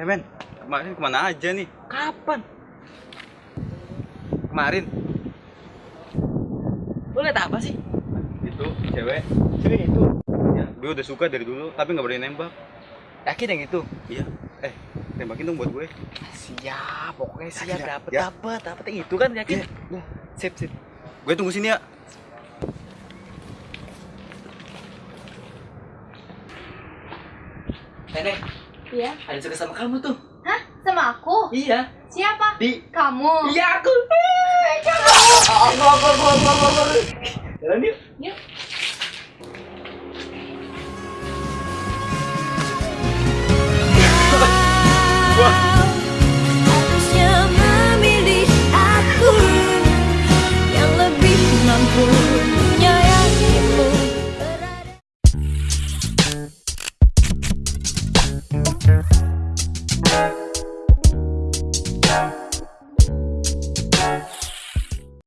Eh men, kemarin ke mana aja nih? Kapan? Kemarin Lu liat apa sih? itu cewek, Cewek itu. ya gue udah suka dari dulu tapi nggak berani nembak. Yakin yang itu? Iya, eh tembakin dong buat gue. Siap, pokoknya siap Yakin, ya? dapet Ya. dapet dapet yang itu kan yakin? Iya, Sip sip. Gue tunggu sini ya. Nenek, Iya. ada suka sama kamu tuh. Hah? Sama aku? Iya. Siapa? Di. Kamu. Iya aku. Eh, kamu. Oh, oh, oh, oh, oh, oh, oh. Jalan yuk.